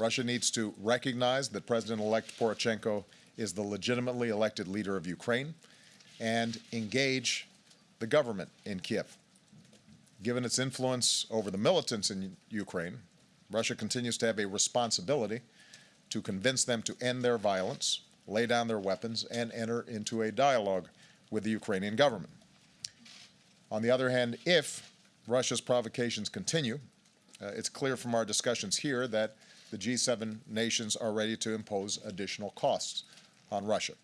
Russia needs to recognize that President-elect Poroshenko is the legitimately elected leader of Ukraine and engage the government in Kiev. Given its influence over the militants in Ukraine, Russia continues to have a responsibility to convince them to end their violence, lay down their weapons, and enter into a dialogue with the Ukrainian government. On the other hand, if Russia's provocations continue, uh, it's clear from our discussions here that the G7 nations are ready to impose additional costs on Russia.